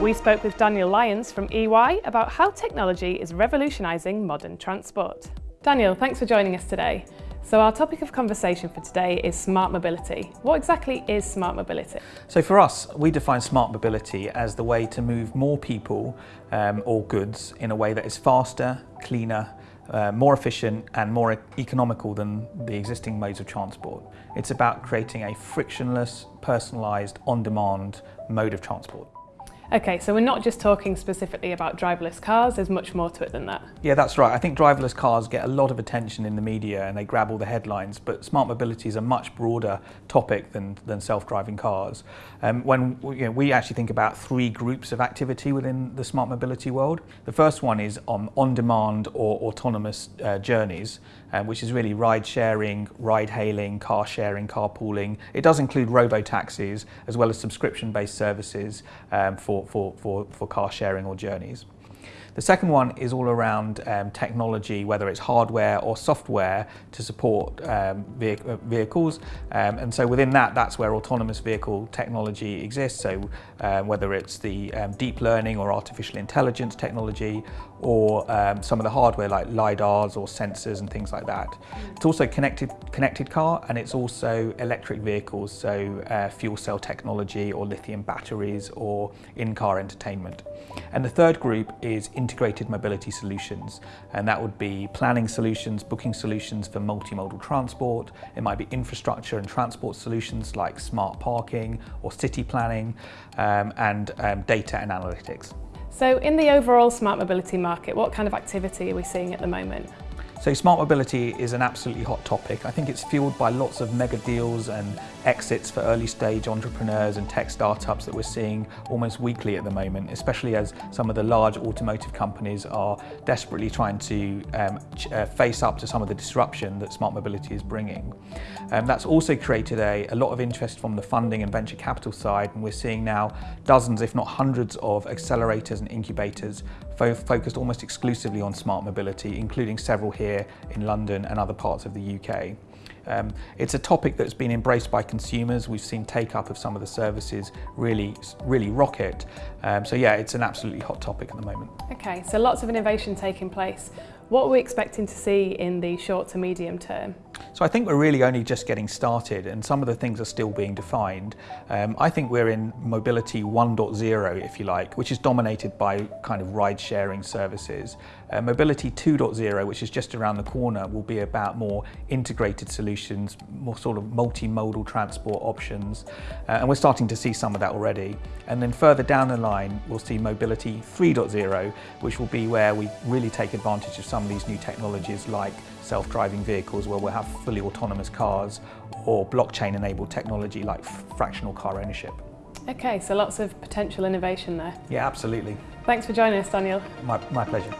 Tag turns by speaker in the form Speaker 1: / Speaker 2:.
Speaker 1: We spoke with Daniel Lyons from EY about how technology is revolutionising modern transport. Daniel, thanks for joining us today. So our topic of conversation for today is smart mobility. What exactly is smart mobility?
Speaker 2: So for us, we define smart mobility as the way to move more people um, or goods in a way that is faster, cleaner, uh, more efficient and more economical than the existing modes of transport. It's about creating a frictionless, personalised, on-demand mode of transport.
Speaker 1: Okay, so we're not just talking specifically about driverless cars, there's much more to it than that.
Speaker 2: Yeah, that's right. I think driverless cars get a lot of attention in the media and they grab all the headlines, but smart mobility is a much broader topic than, than self-driving cars. Um, when you know, we actually think about three groups of activity within the smart mobility world. The first one is on on-demand or autonomous uh, journeys, um, which is really ride sharing, ride hailing, car sharing, carpooling. It does include robo-taxis as well as subscription-based services um, for for, for, for, car sharing or journeys. The second one is all around um, technology, whether it's hardware or software to support um, uh, vehicles. Um, and so within that, that's where autonomous vehicle technology exists. So uh, whether it's the um, deep learning or artificial intelligence technology, or um, some of the hardware like LiDARs or sensors and things like that. It's also connected, connected car and it's also electric vehicles, so uh, fuel cell technology or lithium batteries or in-car entertainment. And the third group is integrated mobility solutions. And that would be planning solutions, booking solutions for multimodal transport. It might be infrastructure and transport solutions like smart parking or city planning um, and um, data and analytics.
Speaker 1: So in the overall smart mobility market, what kind of activity are we seeing at the moment?
Speaker 2: So smart mobility is an absolutely hot topic. I think it's fueled by lots of mega deals and exits for early stage entrepreneurs and tech startups that we're seeing almost weekly at the moment, especially as some of the large automotive companies are desperately trying to um, uh, face up to some of the disruption that smart mobility is bringing. Um, that's also created a, a lot of interest from the funding and venture capital side and we're seeing now dozens if not hundreds of accelerators and incubators fo focused almost exclusively on smart mobility, including several here here in London and other parts of the UK. Um, it's a topic that's been embraced by consumers. We've seen take up of some of the services really, really rocket. Um, so yeah, it's an absolutely hot topic at the moment.
Speaker 1: Okay, so lots of innovation taking place. What are we expecting to see in the short to medium term?
Speaker 2: So I think we're really only just getting started and some of the things are still being defined. Um, I think we're in mobility 1.0 if you like, which is dominated by kind of ride sharing services. Uh, mobility 2.0, which is just around the corner, will be about more integrated solutions, more sort of multimodal transport options. Uh, and we're starting to see some of that already. And then further down the line, we'll see mobility 3.0, which will be where we really take advantage of some of these new technologies like self-driving vehicles where we'll have fully autonomous cars or blockchain-enabled technology like fractional car ownership.
Speaker 1: Okay, so lots of potential innovation there.
Speaker 2: Yeah, absolutely.
Speaker 1: Thanks for joining us, Daniel.
Speaker 2: My, my pleasure.